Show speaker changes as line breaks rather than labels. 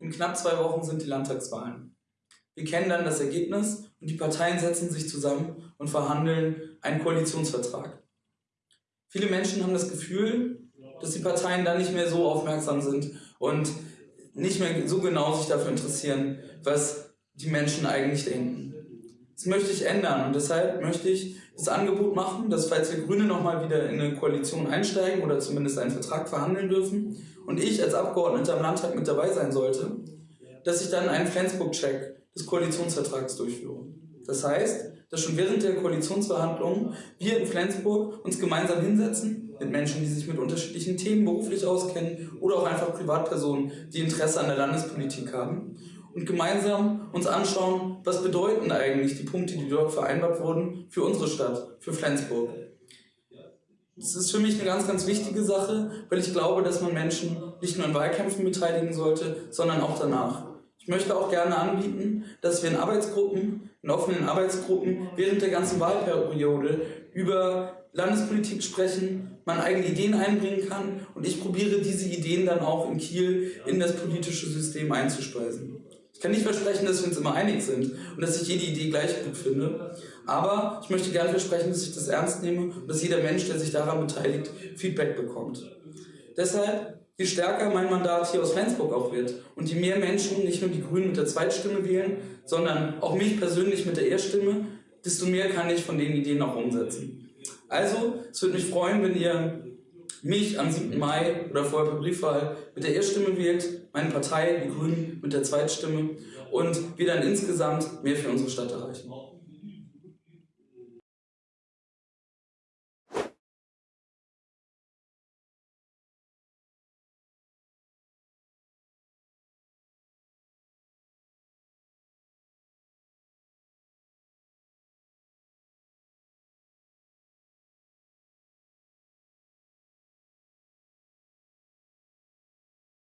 In knapp zwei Wochen sind die Landtagswahlen. Wir kennen dann das Ergebnis und die Parteien setzen sich zusammen und verhandeln einen Koalitionsvertrag. Viele Menschen haben das Gefühl, dass die Parteien dann nicht mehr so aufmerksam sind und nicht mehr so genau sich dafür interessieren, was die Menschen eigentlich denken. Das möchte ich ändern und deshalb möchte ich das Angebot machen, dass falls wir Grüne nochmal wieder in eine Koalition einsteigen oder zumindest einen Vertrag verhandeln dürfen und ich als Abgeordneter im Landtag mit dabei sein sollte, dass ich dann einen Flensburg-Check des Koalitionsvertrags durchführe. Das heißt, dass schon während der Koalitionsverhandlungen wir in Flensburg uns gemeinsam hinsetzen mit Menschen, die sich mit unterschiedlichen Themen beruflich auskennen oder auch einfach Privatpersonen, die Interesse an der Landespolitik haben und gemeinsam uns anschauen, was bedeuten eigentlich die Punkte, die dort vereinbart wurden, für unsere Stadt, für Flensburg. Das ist für mich eine ganz, ganz wichtige Sache, weil ich glaube, dass man Menschen nicht nur in Wahlkämpfen beteiligen sollte, sondern auch danach. Ich möchte auch gerne anbieten, dass wir in Arbeitsgruppen, in offenen Arbeitsgruppen während der ganzen Wahlperiode über Landespolitik sprechen, man eigene Ideen einbringen kann und ich probiere diese Ideen dann auch in Kiel in das politische System einzuspeisen. Ich kann nicht versprechen, dass wir uns immer einig sind und dass ich jede Idee gleich gut finde, aber ich möchte gerne versprechen, dass ich das ernst nehme und dass jeder Mensch, der sich daran beteiligt, Feedback bekommt. Deshalb, je stärker mein Mandat hier aus Flensburg auch wird und je mehr Menschen nicht nur die Grünen mit der Zweitstimme wählen, sondern auch mich persönlich mit der Erststimme, desto mehr kann ich von den Ideen auch umsetzen. Also, es würde mich freuen, wenn ihr mich am 7. Mai oder vorher per Briefwahl mit der Erststimme wählt, meine Partei, die Grünen, mit der Zweitstimme und wir dann insgesamt mehr für unsere Stadt erreichen.